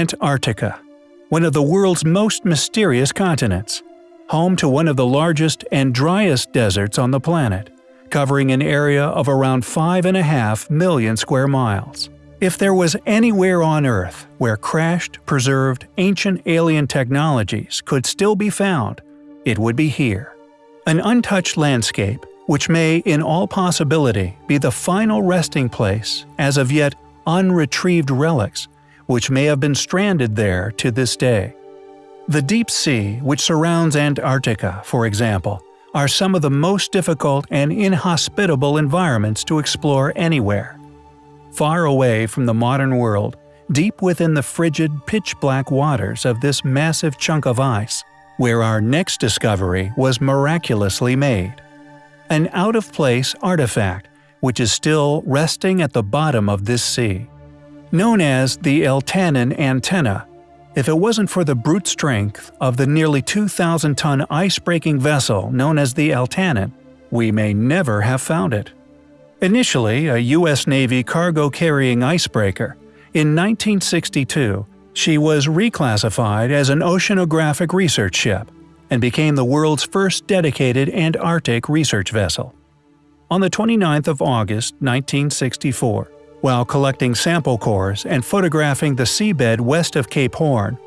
Antarctica, one of the world's most mysterious continents, home to one of the largest and driest deserts on the planet, covering an area of around 5.5 million square miles. If there was anywhere on Earth where crashed, preserved, ancient alien technologies could still be found, it would be here. An untouched landscape, which may in all possibility be the final resting place as of yet unretrieved relics which may have been stranded there to this day. The deep sea, which surrounds Antarctica, for example, are some of the most difficult and inhospitable environments to explore anywhere. Far away from the modern world, deep within the frigid, pitch-black waters of this massive chunk of ice, where our next discovery was miraculously made. An out-of-place artifact which is still resting at the bottom of this sea known as the Eltanin antenna. If it wasn't for the brute strength of the nearly 2,000-ton ice-breaking vessel known as the Eltanin, we may never have found it. Initially a U.S. Navy cargo-carrying icebreaker, in 1962 she was reclassified as an oceanographic research ship and became the world's first dedicated Antarctic research vessel. On the 29th of August 1964, while collecting sample cores and photographing the seabed west of Cape Horn,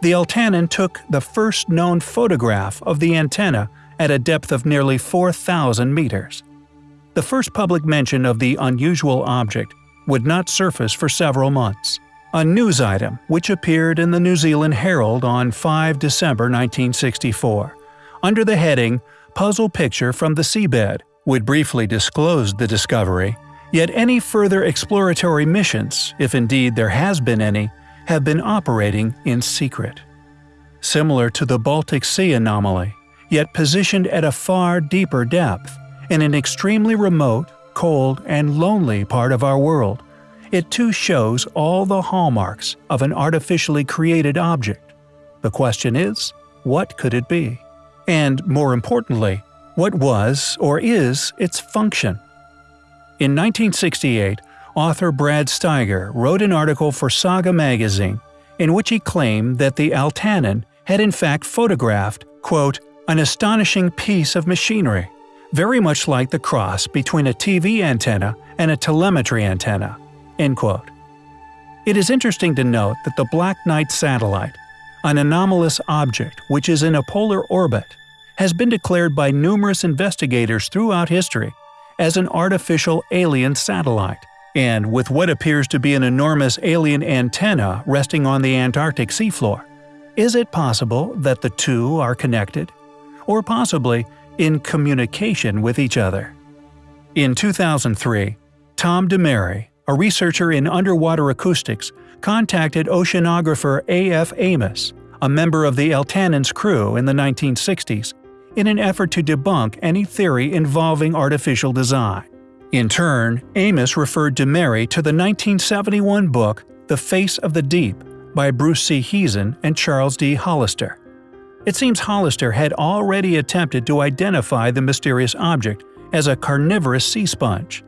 the Eltanin took the first known photograph of the antenna at a depth of nearly 4,000 meters. The first public mention of the unusual object would not surface for several months. A news item which appeared in the New Zealand Herald on 5 December 1964, under the heading Puzzle Picture from the Seabed, would briefly disclose the discovery Yet any further exploratory missions, if indeed there has been any, have been operating in secret. Similar to the Baltic Sea anomaly, yet positioned at a far deeper depth, in an extremely remote, cold, and lonely part of our world, it too shows all the hallmarks of an artificially created object. The question is, what could it be? And more importantly, what was or is its function? In 1968, author Brad Steiger wrote an article for Saga magazine in which he claimed that the Eltanin had in fact photographed, quote, an astonishing piece of machinery, very much like the cross between a TV antenna and a telemetry antenna. End quote. It is interesting to note that the Black Knight satellite, an anomalous object which is in a polar orbit, has been declared by numerous investigators throughout history as an artificial alien satellite. And with what appears to be an enormous alien antenna resting on the Antarctic seafloor, is it possible that the two are connected? Or possibly in communication with each other? In 2003, Tom DeMary, a researcher in underwater acoustics, contacted oceanographer A.F. Amos, a member of the Eltanin's crew in the 1960s, in an effort to debunk any theory involving artificial design. In turn, Amos referred DeMary to the 1971 book The Face of the Deep by Bruce C. Heezen and Charles D. Hollister. It seems Hollister had already attempted to identify the mysterious object as a carnivorous sea sponge.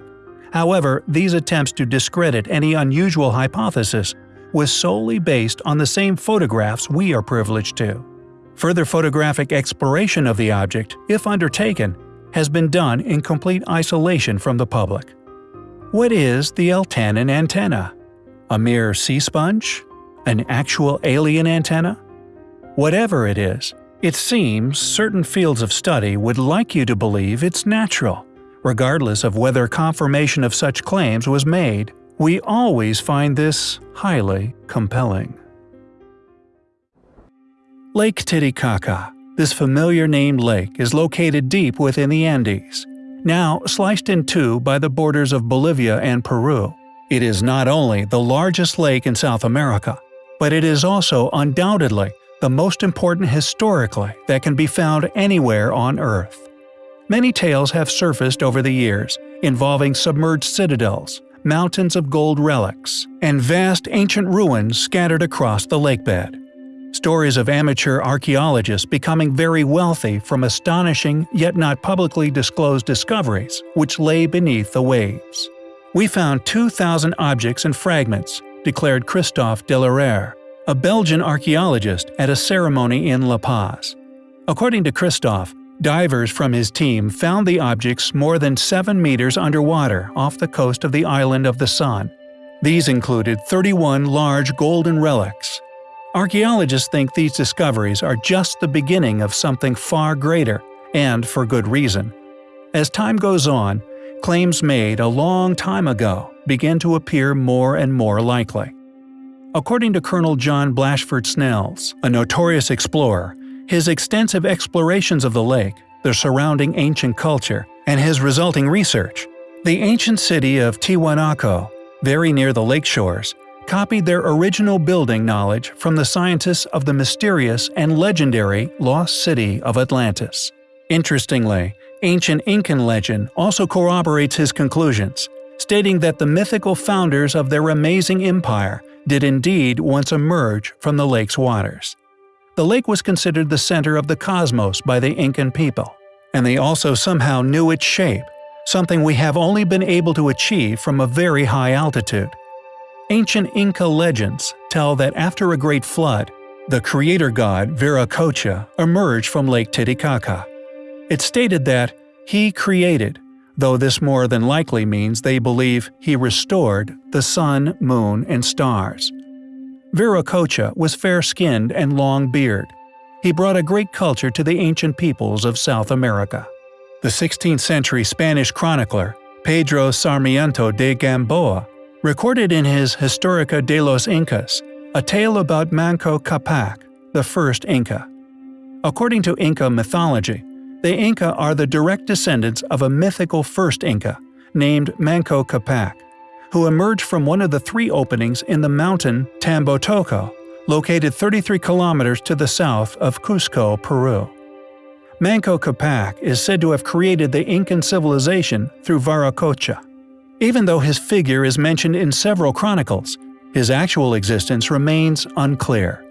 However, these attempts to discredit any unusual hypothesis was solely based on the same photographs we are privileged to. Further photographic exploration of the object, if undertaken, has been done in complete isolation from the public. What is the Eltanin antenna? A mere sea sponge? An actual alien antenna? Whatever it is, it seems certain fields of study would like you to believe it's natural. Regardless of whether confirmation of such claims was made, we always find this highly compelling. Lake Titicaca. This familiar named lake is located deep within the Andes. Now sliced in two by the borders of Bolivia and Peru, it is not only the largest lake in South America, but it is also undoubtedly the most important historically that can be found anywhere on Earth. Many tales have surfaced over the years involving submerged citadels, mountains of gold relics, and vast ancient ruins scattered across the lakebed. Stories of amateur archaeologists becoming very wealthy from astonishing yet not publicly disclosed discoveries which lay beneath the waves. We found 2,000 objects and fragments, declared Christophe Delaere, a Belgian archaeologist at a ceremony in La Paz. According to Christophe, divers from his team found the objects more than 7 meters underwater off the coast of the island of the Sun. These included 31 large golden relics. Archaeologists think these discoveries are just the beginning of something far greater, and for good reason. As time goes on, claims made a long time ago begin to appear more and more likely. According to Colonel John Blashford Snells, a notorious explorer, his extensive explorations of the lake, the surrounding ancient culture, and his resulting research, the ancient city of Tiwanaku, very near the lake shores, copied their original building knowledge from the scientists of the mysterious and legendary lost city of Atlantis. Interestingly, ancient Incan legend also corroborates his conclusions, stating that the mythical founders of their amazing empire did indeed once emerge from the lake's waters. The lake was considered the center of the cosmos by the Incan people, and they also somehow knew its shape, something we have only been able to achieve from a very high altitude. Ancient Inca legends tell that after a great flood, the creator god Viracocha emerged from Lake Titicaca. It's stated that he created, though this more than likely means they believe he restored, the sun, moon, and stars. Viracocha was fair-skinned and long-beard. He brought a great culture to the ancient peoples of South America. The 16th-century Spanish chronicler, Pedro Sarmiento de Gamboa, recorded in his Historia de los Incas a tale about Manco Capac, the first Inca. According to Inca mythology, the Inca are the direct descendants of a mythical first Inca, named Manco Capac, who emerged from one of the three openings in the mountain Tambotoco, located 33 kilometers to the south of Cusco, Peru. Manco Capac is said to have created the Incan civilization through Viracocha. Even though his figure is mentioned in several chronicles, his actual existence remains unclear.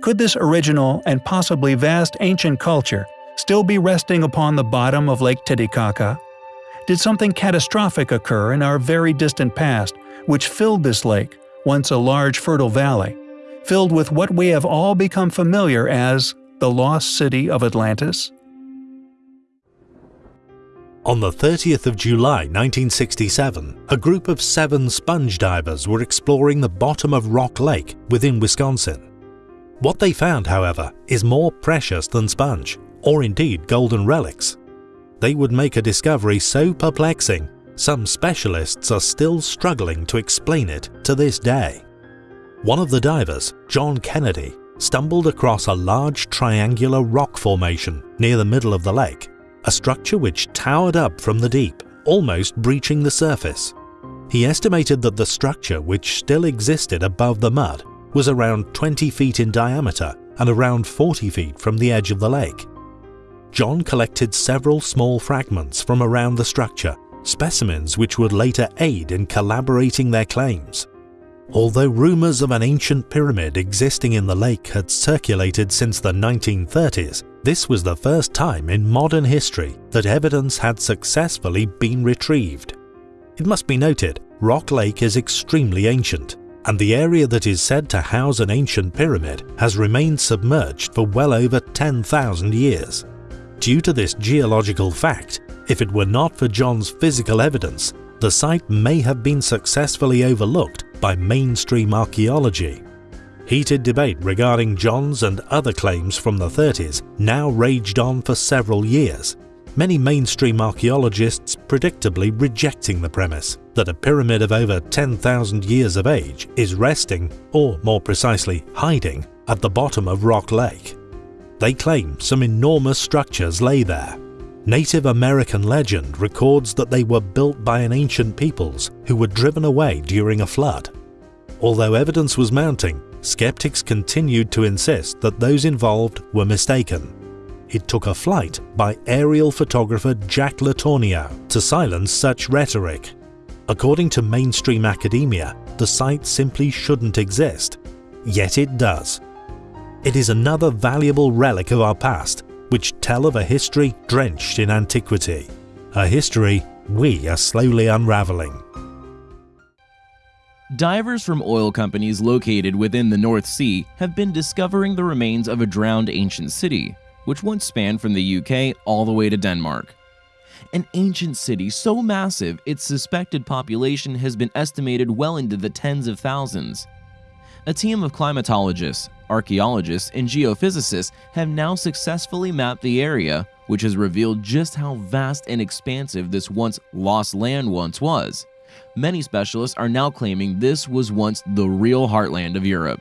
Could this original and possibly vast ancient culture still be resting upon the bottom of Lake Titicaca? Did something catastrophic occur in our very distant past which filled this lake, once a large fertile valley, filled with what we have all become familiar as the lost city of Atlantis? On the 30th of July 1967, a group of seven sponge divers were exploring the bottom of Rock Lake within Wisconsin. What they found, however, is more precious than sponge or indeed golden relics. They would make a discovery so perplexing, some specialists are still struggling to explain it to this day. One of the divers, John Kennedy, stumbled across a large triangular rock formation near the middle of the lake, a structure which towered up from the deep, almost breaching the surface. He estimated that the structure, which still existed above the mud, was around 20 feet in diameter and around 40 feet from the edge of the lake. John collected several small fragments from around the structure, specimens which would later aid in collaborating their claims. Although rumours of an ancient pyramid existing in the lake had circulated since the 1930s, this was the first time in modern history that evidence had successfully been retrieved. It must be noted, Rock Lake is extremely ancient, and the area that is said to house an ancient pyramid has remained submerged for well over 10,000 years. Due to this geological fact, if it were not for John's physical evidence, the site may have been successfully overlooked by mainstream archaeology. Heated debate regarding John's and other claims from the 30s now raged on for several years, many mainstream archaeologists predictably rejecting the premise that a pyramid of over 10,000 years of age is resting, or more precisely hiding, at the bottom of Rock Lake. They claim some enormous structures lay there. Native American legend records that they were built by an ancient peoples who were driven away during a flood. Although evidence was mounting, skeptics continued to insist that those involved were mistaken. It took a flight by aerial photographer Jack Letourneau to silence such rhetoric. According to mainstream academia, the site simply shouldn't exist. Yet it does. It is another valuable relic of our past, which tell of a history drenched in antiquity. A history we are slowly unravelling. Divers from oil companies located within the North Sea have been discovering the remains of a drowned ancient city, which once spanned from the UK all the way to Denmark. An ancient city so massive its suspected population has been estimated well into the tens of thousands. A team of climatologists, archaeologists, and geophysicists have now successfully mapped the area, which has revealed just how vast and expansive this once lost land once was. Many specialists are now claiming this was once the real heartland of Europe.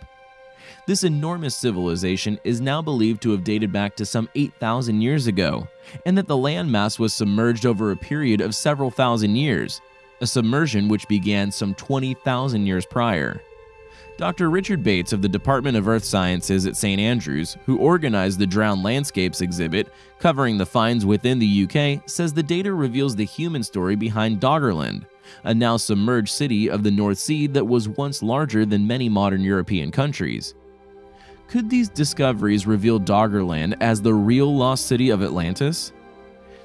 This enormous civilization is now believed to have dated back to some 8,000 years ago, and that the landmass was submerged over a period of several thousand years, a submersion which began some 20,000 years prior. Dr. Richard Bates of the Department of Earth Sciences at St. Andrews, who organized the Drowned Landscapes exhibit covering the finds within the UK, says the data reveals the human story behind Doggerland, a now submerged city of the North Sea that was once larger than many modern European countries. Could these discoveries reveal Doggerland as the real lost city of Atlantis?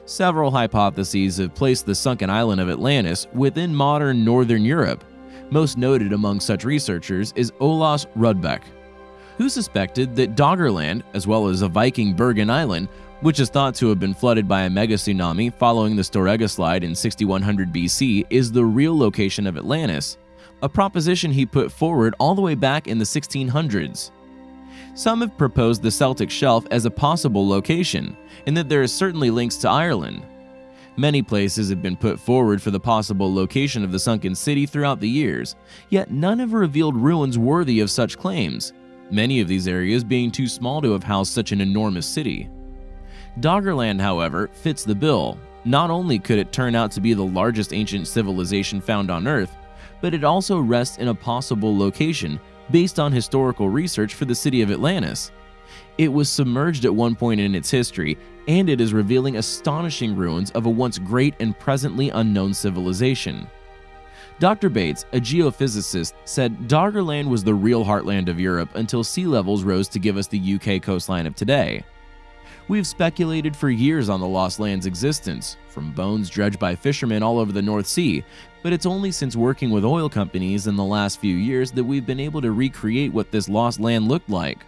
Several hypotheses have placed the sunken island of Atlantis within modern northern Europe, most noted among such researchers is Olaus Rudbeck, who suspected that Doggerland, as well as a Viking Bergen Island, which is thought to have been flooded by a mega tsunami following the Storegga slide in 6100 BC, is the real location of Atlantis, a proposition he put forward all the way back in the 1600s. Some have proposed the Celtic Shelf as a possible location, and that there is certainly links to Ireland, Many places have been put forward for the possible location of the sunken city throughout the years, yet none have revealed ruins worthy of such claims, many of these areas being too small to have housed such an enormous city. Doggerland, however, fits the bill. Not only could it turn out to be the largest ancient civilization found on Earth, but it also rests in a possible location based on historical research for the city of Atlantis. It was submerged at one point in its history, and it is revealing astonishing ruins of a once great and presently unknown civilization. Dr. Bates, a geophysicist, said Doggerland was the real heartland of Europe until sea levels rose to give us the UK coastline of today. We've speculated for years on the lost land's existence, from bones dredged by fishermen all over the North Sea, but it's only since working with oil companies in the last few years that we've been able to recreate what this lost land looked like.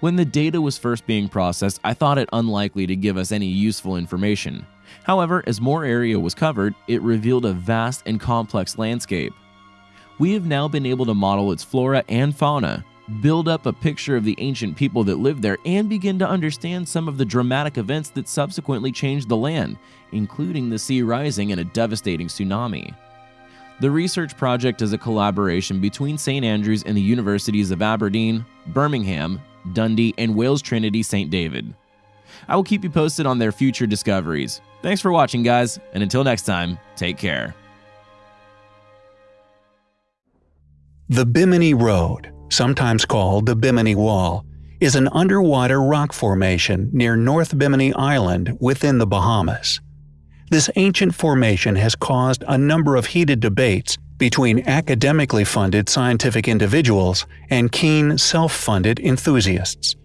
When the data was first being processed, I thought it unlikely to give us any useful information. However, as more area was covered, it revealed a vast and complex landscape. We have now been able to model its flora and fauna, build up a picture of the ancient people that lived there, and begin to understand some of the dramatic events that subsequently changed the land, including the sea rising and a devastating tsunami. The research project is a collaboration between St. Andrews and the universities of Aberdeen, Birmingham, Dundee, and Wales Trinity St. David. I will keep you posted on their future discoveries. Thanks for watching, guys, and until next time, take care. The Bimini Road, sometimes called the Bimini Wall, is an underwater rock formation near North Bimini Island within the Bahamas. This ancient formation has caused a number of heated debates between academically funded scientific individuals and keen self-funded enthusiasts.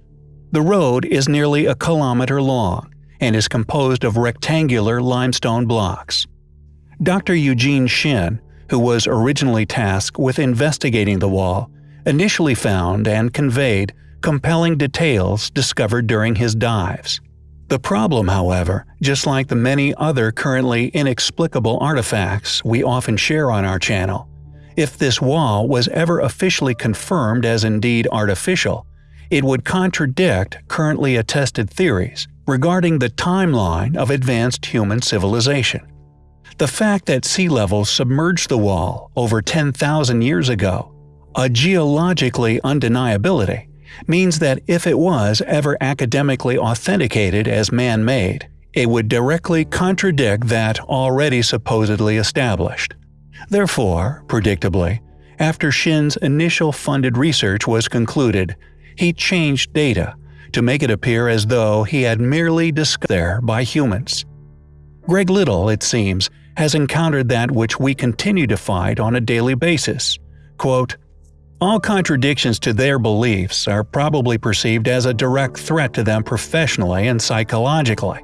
The road is nearly a kilometer long and is composed of rectangular limestone blocks. Dr. Eugene Shinn, who was originally tasked with investigating the wall, initially found and conveyed compelling details discovered during his dives. The problem, however, just like the many other currently inexplicable artifacts we often share on our channel, if this wall was ever officially confirmed as indeed artificial, it would contradict currently attested theories regarding the timeline of advanced human civilization. The fact that sea levels submerged the wall over 10,000 years ago, a geologically undeniability, means that if it was ever academically authenticated as man-made, it would directly contradict that already supposedly established. Therefore, predictably, after Shinn's initial funded research was concluded, he changed data to make it appear as though he had merely discovered there by humans. Greg Little, it seems, has encountered that which we continue to fight on a daily basis. Quote, all contradictions to their beliefs are probably perceived as a direct threat to them professionally and psychologically.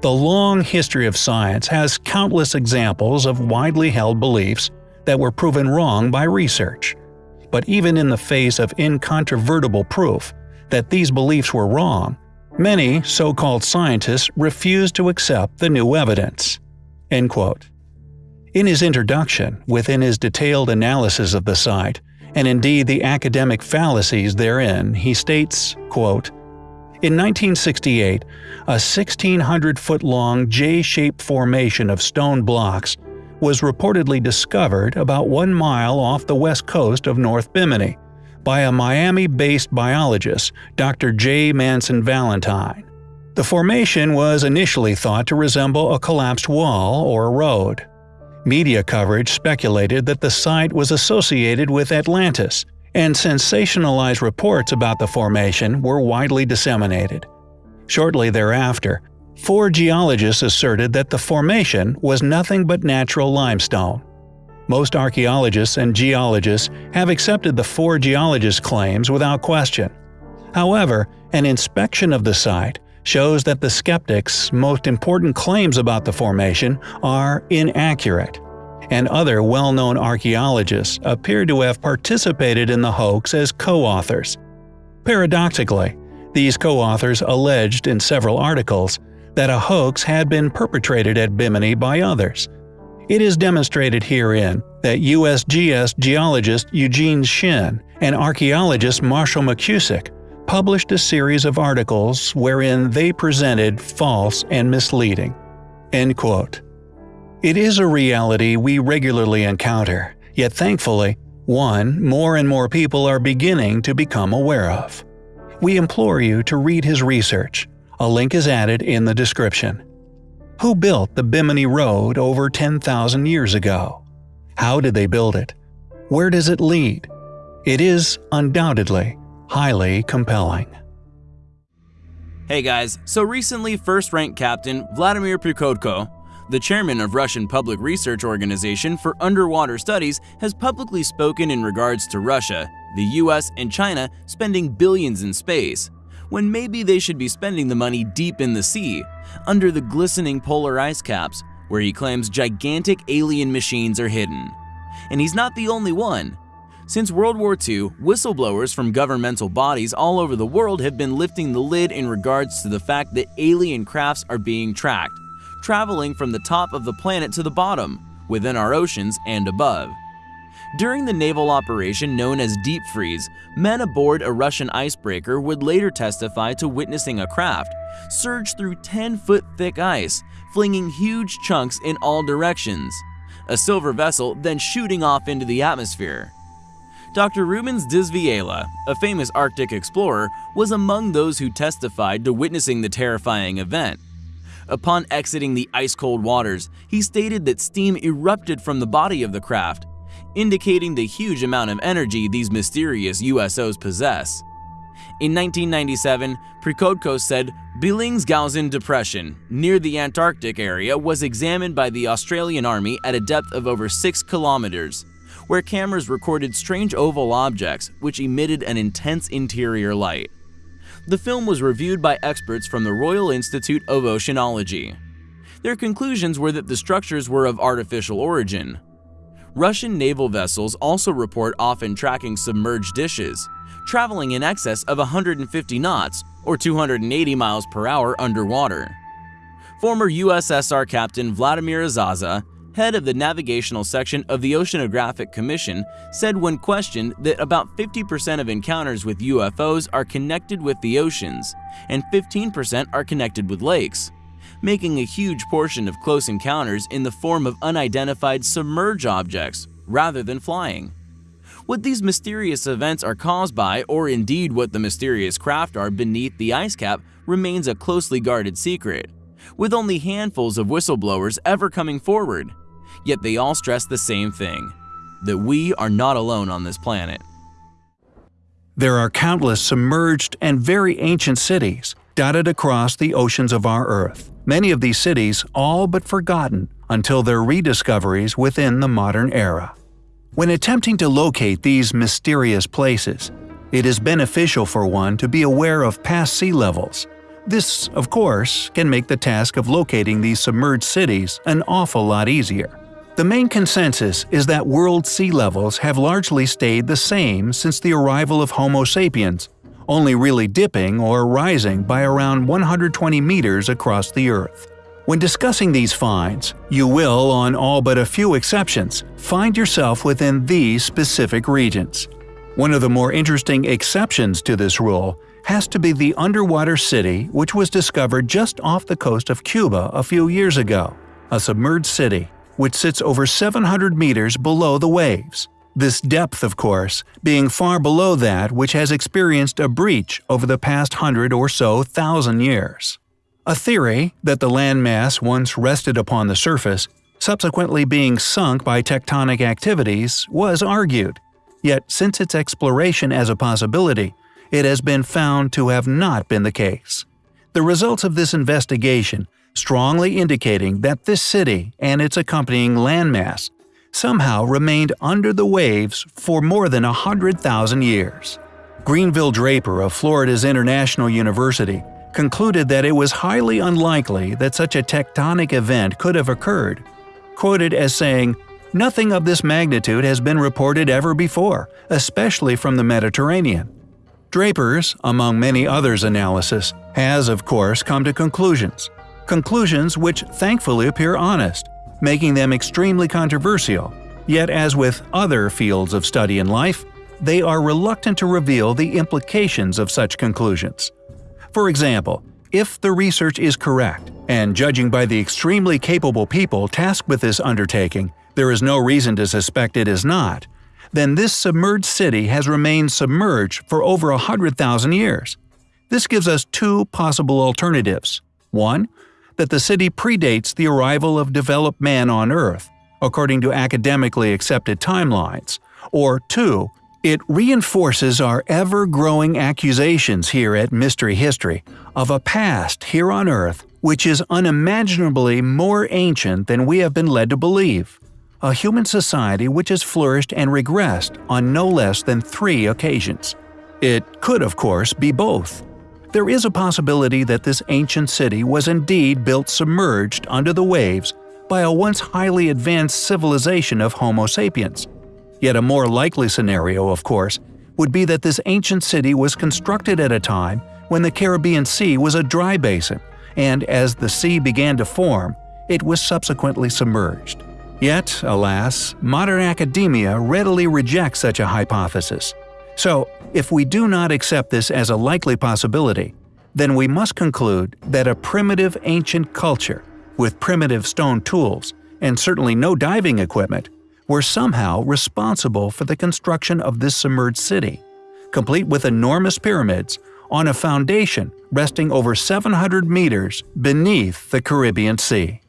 The long history of science has countless examples of widely held beliefs that were proven wrong by research. But even in the face of incontrovertible proof that these beliefs were wrong, many so-called scientists refused to accept the new evidence. In his introduction, within his detailed analysis of the site, and indeed the academic fallacies therein, he states, quote, in 1968, a 1,600-foot-long J-shaped formation of stone blocks was reportedly discovered about one mile off the west coast of North Bimini by a Miami-based biologist, Dr. J. Manson Valentine. The formation was initially thought to resemble a collapsed wall or road. Media coverage speculated that the site was associated with Atlantis, and sensationalized reports about the formation were widely disseminated. Shortly thereafter, four geologists asserted that the formation was nothing but natural limestone. Most archaeologists and geologists have accepted the four geologists' claims without question. However, an inspection of the site shows that the skeptics' most important claims about the formation are inaccurate, and other well-known archaeologists appear to have participated in the hoax as co-authors. Paradoxically, these co-authors alleged in several articles that a hoax had been perpetrated at Bimini by others. It is demonstrated herein that USGS geologist Eugene Shinn and archaeologist Marshall McKusick published a series of articles wherein they presented false and misleading. End quote. It is a reality we regularly encounter, yet thankfully, one more and more people are beginning to become aware of. We implore you to read his research. A link is added in the description. Who built the Bimini Road over 10,000 years ago? How did they build it? Where does it lead? It is, undoubtedly, highly compelling. Hey guys, so recently first rank captain Vladimir Prikodko, the chairman of Russian Public Research Organization for Underwater Studies, has publicly spoken in regards to Russia, the US, and China spending billions in space, when maybe they should be spending the money deep in the sea, under the glistening polar ice caps, where he claims gigantic alien machines are hidden. And he's not the only one. Since World War II, whistleblowers from governmental bodies all over the world have been lifting the lid in regards to the fact that alien crafts are being tracked, traveling from the top of the planet to the bottom, within our oceans and above. During the naval operation known as Deep Freeze, men aboard a Russian icebreaker would later testify to witnessing a craft surge through 10-foot thick ice, flinging huge chunks in all directions. A silver vessel then shooting off into the atmosphere. Dr. Rubens J. Villela, a famous Arctic explorer, was among those who testified to witnessing the terrifying event. Upon exiting the ice-cold waters, he stated that steam erupted from the body of the craft, indicating the huge amount of energy these mysterious USOs possess. In 1997, Prikodko said Bellingshausen Depression, near the Antarctic area, was examined by the Australian Army at a depth of over 6 kilometers where cameras recorded strange oval objects which emitted an intense interior light. The film was reviewed by experts from the Royal Institute of Oceanology. Their conclusions were that the structures were of artificial origin. Russian naval vessels also report often tracking submerged dishes, traveling in excess of 150 knots or 280 miles per hour underwater. Former USSR Captain Vladimir Azhazha head of the navigational section of the Oceanographic Commission, said when questioned that about 50% of encounters with UFOs are connected with the oceans, and 15% are connected with lakes, making a huge portion of close encounters in the form of unidentified submerged objects rather than flying. What these mysterious events are caused by, or indeed what the mysterious craft are beneath the ice cap, remains a closely guarded secret, with only handfuls of whistleblowers ever coming forward yet they all stress the same thing that we are not alone on this planet. There are countless submerged and very ancient cities dotted across the oceans of our Earth, many of these cities all but forgotten until their rediscoveries within the modern era. When attempting to locate these mysterious places, it is beneficial for one to be aware of past sea levels. This, of course, can make the task of locating these submerged cities an awful lot easier. The main consensus is that world sea levels have largely stayed the same since the arrival of Homo sapiens, only really dipping or rising by around 120 meters across the Earth. When discussing these finds, you will, on all but a few exceptions, find yourself within these specific regions. One of the more interesting exceptions to this rule has to be the underwater city which was discovered just off the coast of Cuba a few years ago, a submerged city which sits over 700 meters below the waves. This depth, of course, being far below that which has experienced a breach over the past hundred or so thousand years. A theory that the landmass once rested upon the surface, subsequently being sunk by tectonic activities, was argued. Yet since its exploration as a possibility, it has been found to have not been the case. The results of this investigation strongly indicating that this city and its accompanying landmass somehow remained under the waves for more than 100,000 years. Grenville Draper of Florida's International University concluded that it was highly unlikely that such a tectonic event could have occurred, quoted as saying, Nothing of this magnitude has been reported ever before, especially from the Mediterranean. Draper's, among many others' analysis, has of course come to conclusions, conclusions which thankfully appear honest, making them extremely controversial. Yet as with other fields of study in life, they are reluctant to reveal the implications of such conclusions. For example, if the research is correct, and judging by the extremely capable people tasked with this undertaking, there is no reason to suspect it is not, then this submerged city has remained submerged for over 100,000 years. This gives us two possible alternatives. One, that the city predates the arrival of developed man on Earth, according to academically accepted timelines, or two, it reinforces our ever-growing accusations here at Mystery History of a past here on Earth which is unimaginably more ancient than we have been led to believe. A human society which has flourished and regressed on no less than three occasions. It could, of course, be both. There is a possibility that this ancient city was indeed built submerged under the waves by a once highly advanced civilization of Homo sapiens. Yet a more likely scenario, of course, would be that this ancient city was constructed at a time when the Caribbean Sea was a dry basin, and as the sea began to form, it was subsequently submerged. Yet, alas, modern academia readily rejects such a hypothesis. So, if we do not accept this as a likely possibility, then we must conclude that a primitive ancient culture, with primitive stone tools, and certainly no diving equipment, were somehow responsible for the construction of this submerged city, complete with enormous pyramids on a foundation resting over 700 meters beneath the Caribbean Sea.